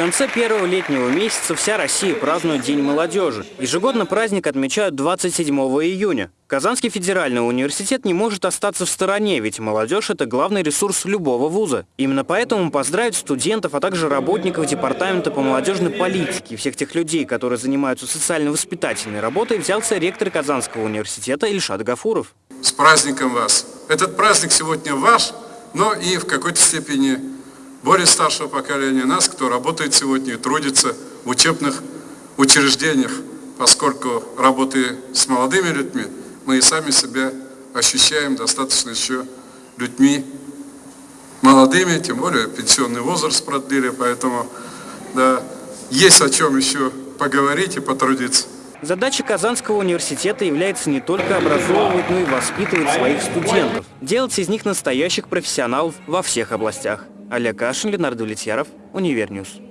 конце первого летнего месяца вся Россия празднует День молодежи. Ежегодно праздник отмечают 27 июня. Казанский федеральный университет не может остаться в стороне, ведь молодежь – это главный ресурс любого вуза. Именно поэтому поздравить студентов, а также работников Департамента по молодежной политике и всех тех людей, которые занимаются социально-воспитательной работой, взялся ректор Казанского университета Ильшат Гафуров. С праздником вас! Этот праздник сегодня ваш, но и в какой-то степени более старшего поколения нас, кто работает сегодня и трудится в учебных учреждениях, поскольку работая с молодыми людьми, мы и сами себя ощущаем достаточно еще людьми молодыми, тем более пенсионный возраст продлили, поэтому да, есть о чем еще поговорить и потрудиться. Задача Казанского университета является не только образовывать, но и воспитывать своих студентов, делать из них настоящих профессионалов во всех областях. Олег Кашин, Ленардо Влетьяров, Универньюз.